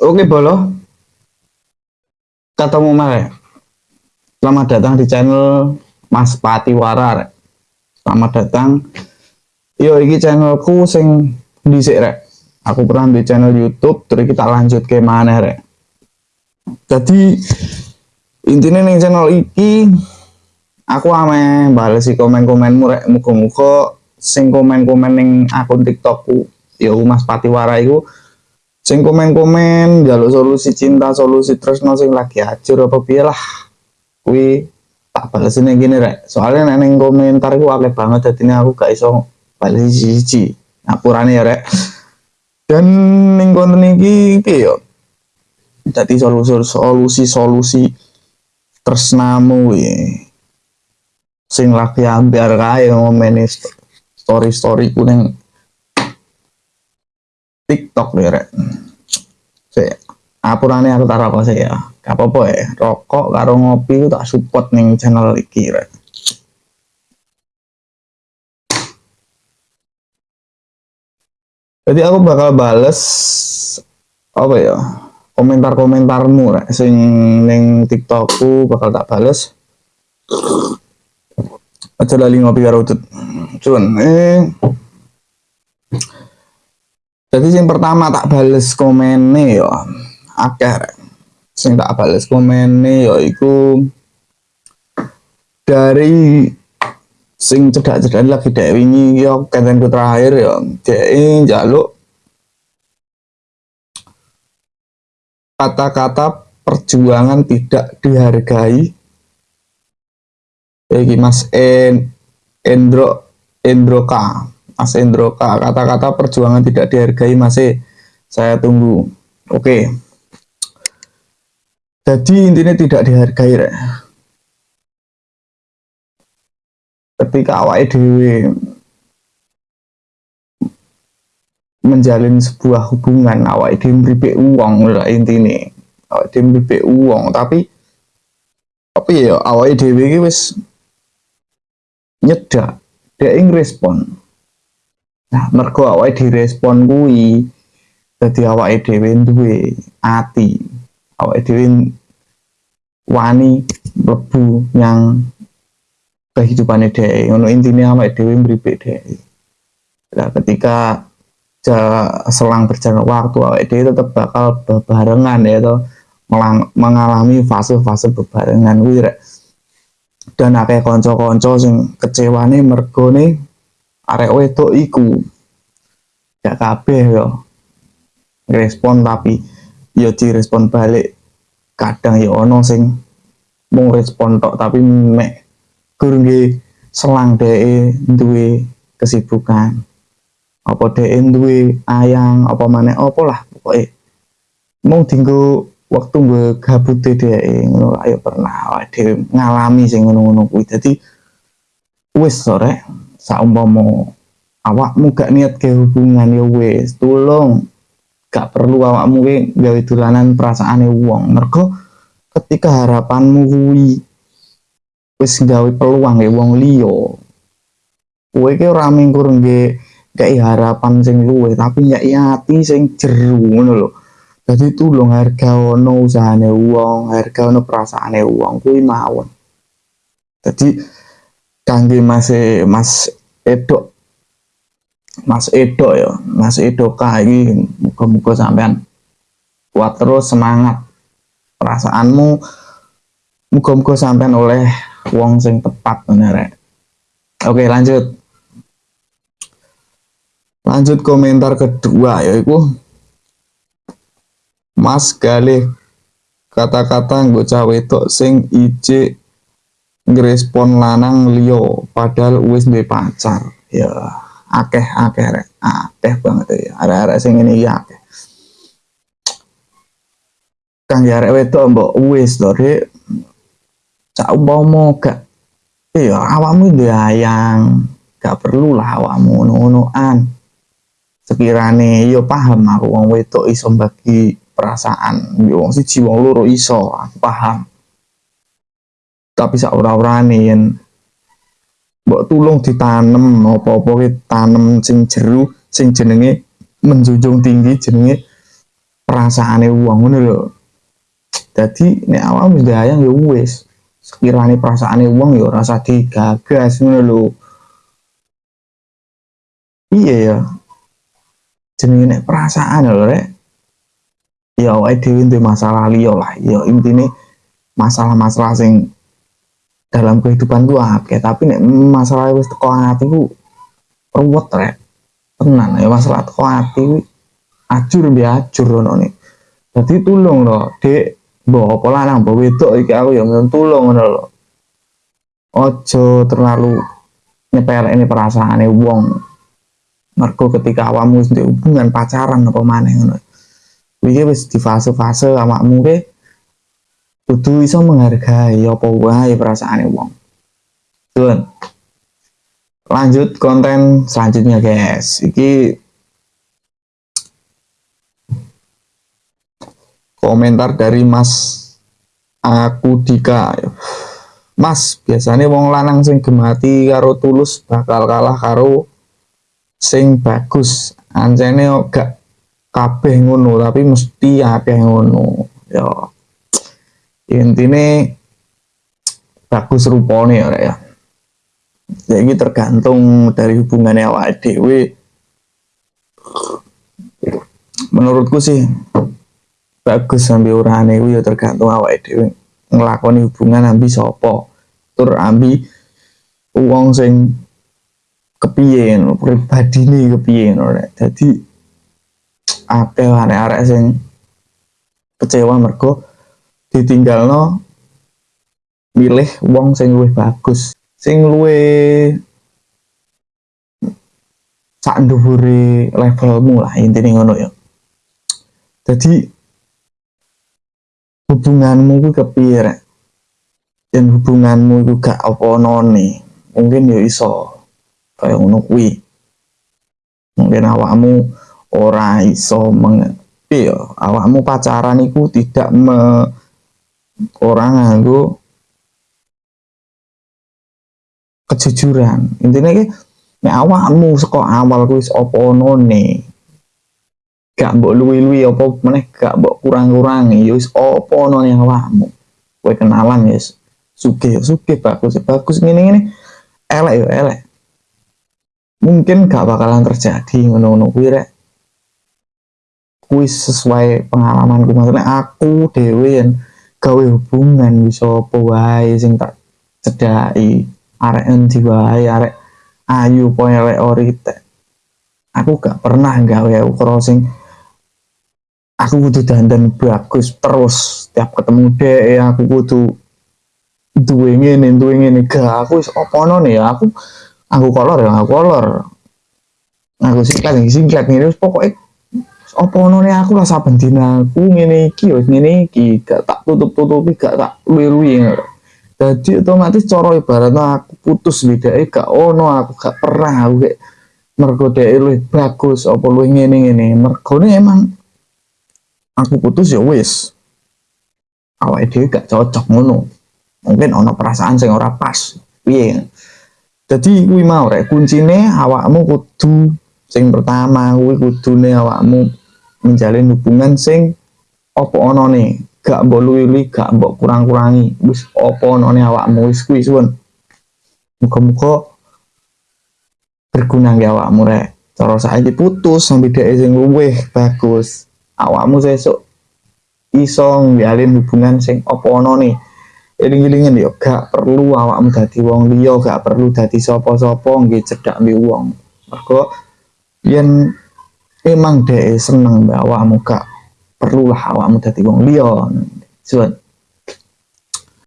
Oke Bolo, ketemu Mare. Selamat datang di channel Mas Patiwara. Rek. Selamat datang. Yo iki channelku sing dhisik rek. Aku pernah di channel YouTube, terus kita lanjut ke mana rek. Jadi intinya nih channel iki aku ame balesi komen-komenmu rek muga-muga sing komen-komen ning akun TikTokku ya Mas Patiwara itu sing komen-komen jaluk solusi cinta solusi tresno sing lagi acur apa piye lah. Kuwi tak balesine gini rek. Soalnya neng komentar ku akeh banget jadi aku gak iso bales siji ngapurane ya rek. Dan ning konten iki iki yo. Solusi solusi solusi tresnamu ya sing lagi ambil kae ngomeni story story ku neng TikTok deh rek. Saya apurane aku taruh apa sih ya. Apa-apa ya. Rokok karo ngopi itu tak support nih channel iki rek. Jadi aku bakal bales apa ya komentar-komentarmu rek sing ning TikTokku bakal tak bales. Aja lali ngopi karo. Cuman eh jadi yang pertama tak bales komennya ya akeh sing tak bales komennya ya itu dari sing cedak-cedak lagi dek wingi ya kontenku terakhir ya. Dek jaluk kata-kata perjuangan tidak dihargai. Iki Mas en Endro Endroka Mas Endroka kata-kata perjuangan tidak dihargai masih saya tunggu. Oke. Jadi intinya tidak dihargai rek. ketika awal dewi menjalin sebuah hubungan awal dewi beri uang lah intinya. Awal dewi beri uang tapi tapi ya awal dewi wis nyedak dia ingin respon Nah, mergo awake direspon kuwi dadi awake dhewe duwe ati. Awake dhewe wani mlebu yang kehidupannya dhewe. Ngono intine awake dhewe mripik dhewe. Nah, ketika selang berjalan waktu awake dhewe tetap bakal bebarengan ya toh mengalami fase-fase bebarengan kuwi. Dan akeh kanca-kanca sing kecewane nih arek wedok iku gak kabeh yo. Respon tapi yo direspon balik kadang yo ono sing mau respon tok tapi mek gurung selang dee duwe kesibukan. Apa dee duwe ayang apa mana apa lah pokoknya mau tinggal waktu gue gabut dee ngono ayo pernah dhewe ngalami sing ngono-ngono kuwi. Dadi wis sore saumpama awakmu gak niat ke hubungan ya wes tolong gak perlu awakmu ke gawe dolanan perasaane wong. Mergo ketika harapanmu kuwi wis gawe peluang ya wong liya kowe ke ora mingkur nge gak harapan sing luwe tapi ya hati sing jeru ngono lho. Jadi tulung harga ono usahane wong harga ono perasaane wong kuwi mawon. Jadi kangge Mas Mas Edo Mas Edo ya Mas Edo kai muka-muka sampean kuat terus semangat perasaanmu. Muka-muka sampean oleh wong sing tepat bener oke lanjut. Lanjut komentar kedua yaitu Mas Galih kata-kata gue cawe tok sing ije ngerespon lanang liyo padahal wis duwe pacar. Ya akeh akeh rek. Akeh banget ya arek-arek sing ngene iki akeh. Kang ya arek wedok mbok wis to rek cak umpama gak iya awakmu ayang. Gak perlu lah awakmu ngono-ngonoan. Sekirane yo paham aku wong wedok iso bagi perasaan. Yo wong siji wong loro iso aku paham tapi saura-urane yen mbok tulung ditanem apa-apa ki tanem sing jeru sing jenenge menjunjung tinggi jenenge perasaane wong ngono lho. Dadi nek awakmu ndayang ya wis sekiranya perasaane wong ya rasa digagas ngono lho. Iya ya. Jenenge nek perasaan lho rek. Ya awake dhewe masalah liya lah. Ya intine masalah-masalah sing dalam kehidupan gua akeh tapi nek masalah wis teko ati ku ruwet rek. Tenan ya masalah teko ati ku ajur mbi ajur ngono nih dadi tulung lho dek mbok apa lanang mbok wedok iki aku ya tulung ngono lho. Ojo terlalu nyepelek ini perasaane wong. Mergo ketika awakmu wis hubungan pacaran apa maneh ngono. Iki wis di fase-fase awakmu ke kudu iso menghargai apa wae perasaane wong. Tuh. Lanjut konten selanjutnya guys. Iki komentar dari Mas aku Dika. Mas, biasanya wong lanang sing gemati karo tulus bakal kalah karo sing bagus. Anjene gak kabeh ngono tapi mesti akeh ngono ya intine bagus rupane ya. Ya jadi tergantung dari hubungannya awak dewe menurutku sih bagus sambil urane ya tergantung awak dewe ngelakoni hubungan ambi sopo tur ambi uang sing kepiye pribadi nih kepiye jadi akeh arek-arek sing kecewa mergo ditinggalno milih wong sing luwih bagus. Sing luwih sak dhuwure levelmu lah intine ngono ya. Jadi hubunganmu ku kepiye rek? Dan hubunganmu juga apa none mungkin ya iso kayak ngono kuwi. Mungkin awakmu ora iso meng iya awakmu pacaran iku tidak me orang nganggo kejujuran. Intinya ki nek awakmu saka awal kuwi apa onone gak mbok luwi-luwi apa meneh gak mbok kurang-kurangi ya wis apa onone awakmu? Kowe kenalan ya suge suge bagus bagus. Ngene-ngene elek ya elek. Mungkin gak bakalan terjadi ngono-ngono. Kuwi rek kuis sesuai pengalamanku. Maksudnya aku dewe gawe hubungan bisa apa wae sing tak cedai arek endi wae arek ayu poe arek orite aku gak pernah gawe ukara sing aku kudu dandan bagus terus. Tiap ketemu dek ya aku kudu duwe ngene duwe ngene. Gak aku wis opono nih ya? Aku aku kolor ya aku kolor. Aku singkat singkat nih pokoknya apa none aku lah saben dina aku ngene iki wis ngene iki. Gak tak tutup-tutupi gak tak luwi-luwi jadi otomatis cara ibaratnya aku putus bedake gak ono aku gak pernah aku kayak mergo dhek luwih bagus apa luwih ngene-ngene. Mergone emang aku putus ya wis. Awake dhewe gak cocok ngono. Mungkin ono perasaan sing ora pas. Piye? Jadi kuwi mau rek kuncine awakmu kudu sing pertama kuwi kudune awakmu menjalin hubungan sing opo onone? Gak mbok luwi gak mbok kurang-kurangi. Wis opo onone awakmu? Wis kuwi suwun. Muga-muga berguna ya awakmu rek. Cara saiki putus sampai dhek sing luwih bagus. Awakmu sesuk iso njalin hubungan sing opo onone. Eling-elingen yo gak perlu awakmu dadi wong liya gak perlu dadi sapa-sapa nggih cedak mbi wong. Mergo yen emang deh seneng mbak awakmu gak perlulah awakmu dadi wong liya. Suwun